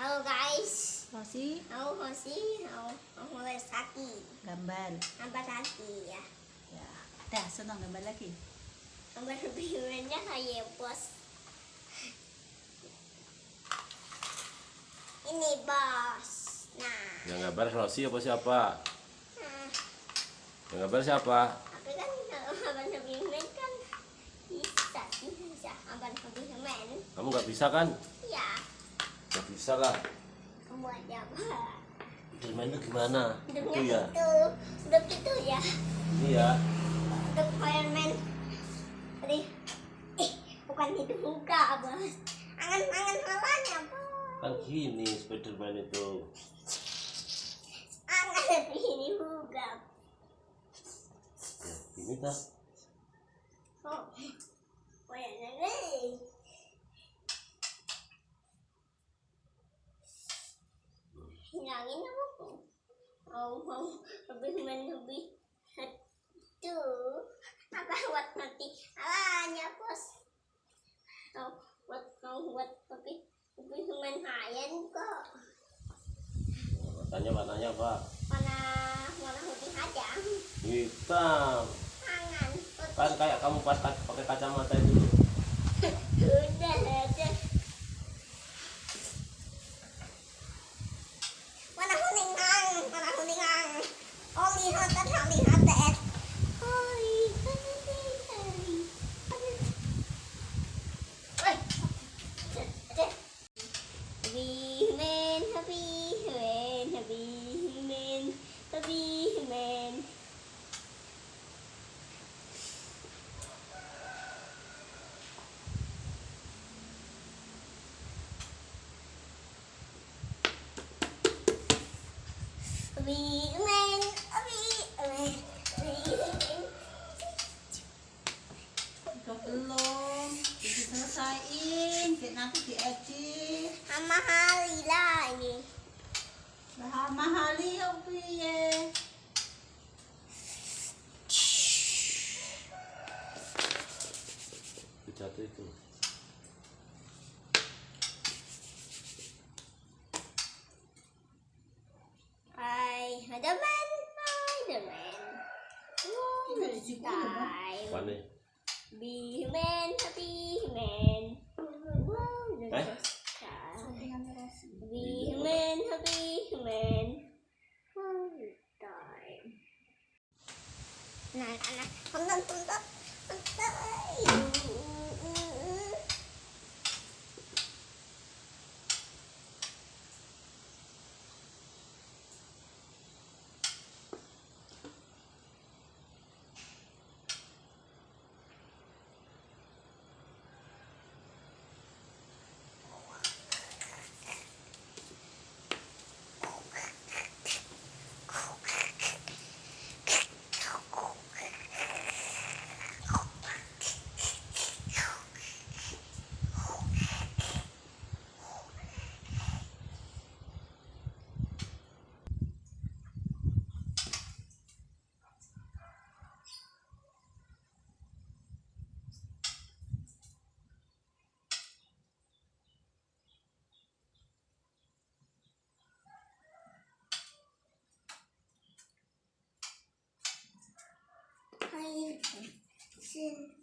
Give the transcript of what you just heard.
Halo guys, Rosi aku Hosi, aku mulai sakit, gambar nampak sakit ya. ya dah senang gambar lagi Gambar birunya kayak bos. Ini bos. Nah, Yang gambar Rossi apa siapa? nah, Yang gambar siapa? tapi kan kan bisa sih bisa abang lebih men. Kamu nggak bisa kan? Nggak bisa lah. aja apa? Gimana gimana? Itu ya. hidup gitu ya. Ini ya. hidup fireman tadi eh bukan hidup muka bos angan angan halanya bos Kan gini Spiderman itu. angan ini muka Ya, ini tak. oh nih hilangin apa mau mau. Lebih men lebih. Aduh apa buat nanti? Alanya bos. Mau buat mau buat lebih lebih men hayan kok. Tanya warnanya apa? mana mana lebih aja Hitam. tangan. Kan kayak kamu pas ka- pakai kacamata itu. Ikaw belum jadi selesaiin nanti diedit Sama hari lah ini. Lah mahali ya piye itu. Bắn đi. Be human, happy human. Đấy Be human, be human. Này, anh này, không nên tung tất 是。